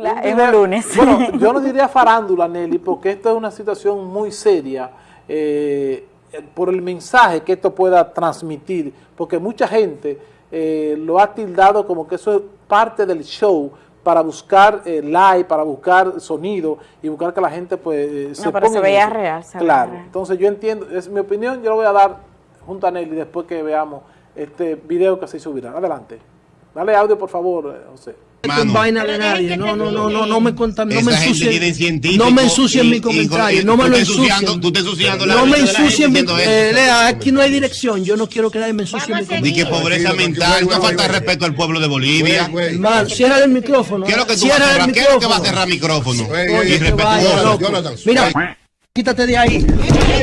farándula en un lunes. Bueno, yo no diría farándula, Nelly, porque esto es una situación muy seria eh, por el mensaje que esto pueda transmitir, porque mucha gente eh, lo ha tildado como que eso es parte del show, para buscar eh, like, para buscar sonido y buscar que la gente pues eh, se pero se veía real. claro, entonces yo entiendo, es mi opinión, yo lo voy a dar junto a Nelly después que veamos este video que se subirá. Adelante. Dale audio, por favor, José. Con vaina de nadie. No, no, no, no, no me contan, no me ensucien. No me ensucien mi comentario. No me lo ensucien. Tú estás ensuciando la No me ensucien mi eh, Lea, aquí no hay dirección. Yo no quiero que nadie me ensucie mi comentario. Ni que pobreza mental. No falta respeto al pueblo de Bolivia. Mal, cierra el micrófono. ¿Qué es lo que tú vas a cerrar? ¿Qué es lo que va a cerrar micrófono? Mira, quítate de ahí. Quítate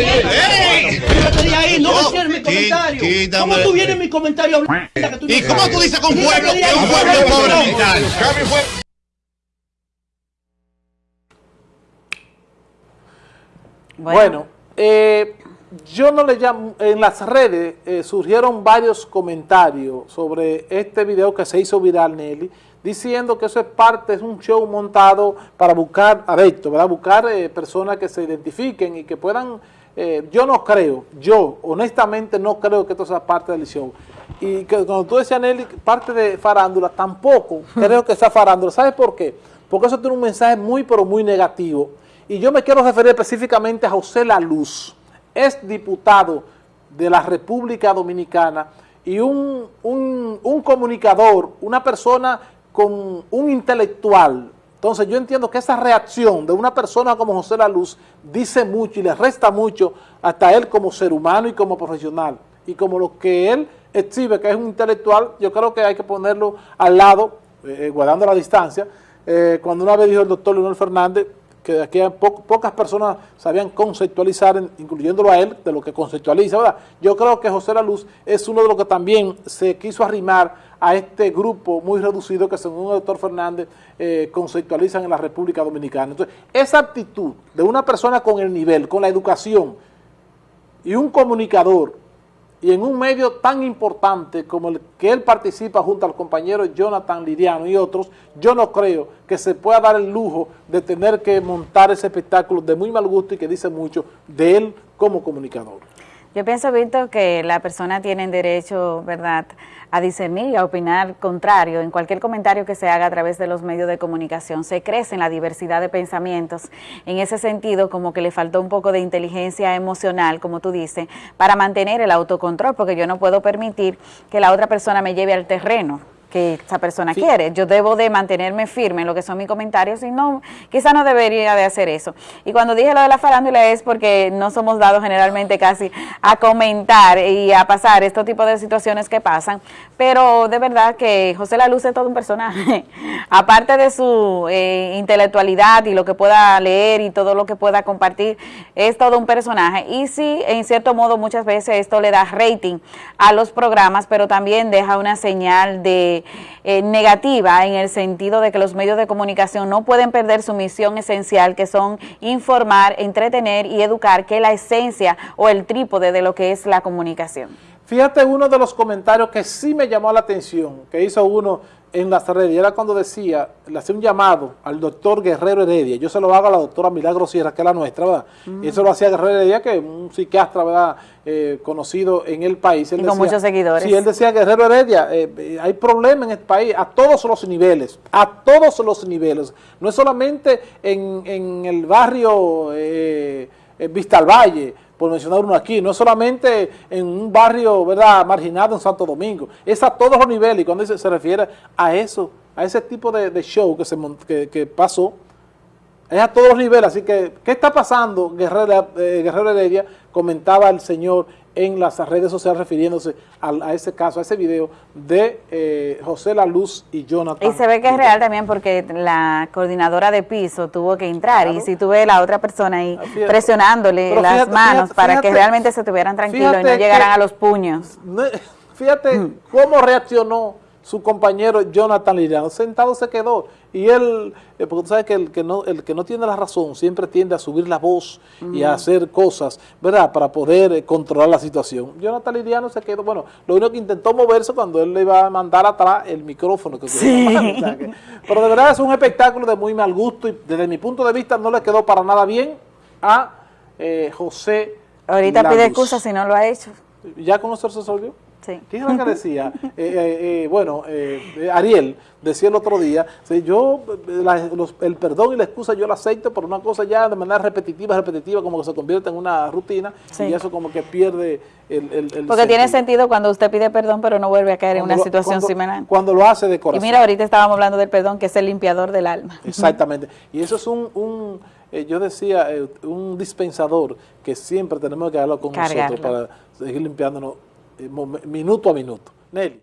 de ahí, no me cierres mi comentario. ¿Cómo tú vienes en mi comentario? ¿Y cómo tú dices con pueblo? Un pueblo pobre mental. Bueno, eh, yo no le llamo, en las redes eh, surgieron varios comentarios sobre este video que se hizo viral, Nelly, diciendo que eso es parte, es un show montado para buscar adeptos, ¿verdad? Buscar eh, personas que se identifiquen y que puedan, eh, yo no creo, yo honestamente no creo que esto sea parte del show. Y que cuando tú decías, Nelly, parte de farándula, tampoco creo que sea farándula. ¿Sabes por qué? Porque eso tiene un mensaje muy, pero muy negativo. Y yo me quiero referir específicamente a José La Luz, es diputado de la República Dominicana y un, un comunicador, una persona con un intelectual. Entonces yo entiendo que esa reacción de una persona como José La Luz dice mucho y le resta mucho hasta él como ser humano y como profesional. Y como lo que él exhibe, que es un intelectual, yo creo que hay que ponerlo al lado, eh, guardando la distancia. Eh, cuando una vez dijo el doctor Leonel Fernández, que aquí pocas personas sabían conceptualizar, incluyéndolo a él, de lo que conceptualiza, ¿verdad? Yo creo que José La Luz es uno de los que también se quiso arrimar a este grupo muy reducido que según el doctor Fernández eh, conceptualizan en la República Dominicana. Entonces, esa actitud de una persona con el nivel, con la educación y un comunicador y en un medio tan importante como el que él participa junto al compañero Jonathan Liriano y otros, yo no creo que se pueda dar el lujo de tener que montar ese espectáculo de muy mal gusto y que dice mucho de él como comunicador. Yo pienso, Víctor, que la persona tiene derecho, ¿verdad?, a discernir y a opinar contrario en cualquier comentario que se haga a través de los medios de comunicación. Se crece en la diversidad de pensamientos. En ese sentido, como que le faltó un poco de inteligencia emocional, como tú dices, para mantener el autocontrol, porque yo no puedo permitir que la otra persona me lleve al terreno que esa persona quiere. Yo debo de mantenerme firme en lo que son mis comentarios y no, quizá no debería de hacer eso. Y cuando dije lo de la farándula es porque no somos dados generalmente casi a comentar y a pasar este tipo de situaciones que pasan, pero de verdad que José La Luz es todo un personaje. Aparte de su eh, intelectualidad y lo que pueda leer y todo lo que pueda compartir, es todo un personaje. Y sí, en cierto modo muchas veces esto le da rating a los programas, pero también deja una señal de eh, negativa en el sentido de que los medios de comunicación no pueden perder su misión esencial, que son informar, entretener y educar, que es la esencia o el trípode de lo que es la comunicación. Fíjate uno de los comentarios que sí me llamó la atención, que hizo uno en las redes, y era cuando decía, le hacía un llamado al doctor Guerrero Heredia, yo se lo hago a la doctora Milagro Sierra, que es la nuestra, ¿verdad? Y eso lo hacía Guerrero Heredia, que es un psiquiatra, ¿verdad?, eh, conocido en el país. y con muchos seguidores. Sí, él decía, Guerrero Heredia, eh, eh, hay problemas en este país a todos los niveles, a todos los niveles, no es solamente en, en el barrio Vista al Valle, por mencionar uno aquí, no solamente en un barrio verdad marginado en Santo Domingo, es a todos los niveles y cuando se, se refiere a eso, a ese tipo de, show que, se, que, que, pasó, es a todos los niveles, así que, ¿qué está pasando? Guerrero, eh, Guerrero Heredia comentaba el señor en las redes sociales refiriéndose a, ese caso, a ese video de eh, José La Luz y Jonathan. Y se ve que es real también porque la coordinadora de piso tuvo que entrar y si tuve la otra persona ahí ah, presionándole las manos para que realmente se estuvieran tranquilos y no llegaran a los puños. Fíjate mm. cómo reaccionó su compañero Jonathan Liriano, sentado se quedó y él, eh, porque tú sabes que el que, no, el que no tiene la razón siempre tiende a subir la voz y a hacer cosas, ¿verdad?, para poder eh, controlar la situación. Jonathan Liriano se quedó, bueno, lo único que intentó moverse cuando él le iba a mandar atrás el micrófono. Que sí. pero de verdad es un espectáculo de muy mal gusto y desde mi punto de vista no le quedó para nada bien a eh, José Ahorita pide excusa si no lo ha hecho. ¿Ya con nosotros se resolvió? Sí. ¿Quién era que decía? Eh, eh, eh, bueno, Ariel decía el otro día, yo el perdón y la excusa yo la acepto, pero una cosa ya de manera repetitiva, repetitiva, como que se convierte en una rutina y eso como que pierde el, el, Porque tiene sentido cuando usted pide perdón, pero no vuelve a caer en una situación similar. Cuando lo hace de corazón. Y mira, ahorita estábamos hablando del perdón, que es el limpiador del alma. Exactamente. Y eso es un, yo decía, un dispensador que siempre tenemos que hablar con nosotros para seguir limpiándonos minuto a minuto. Nelly.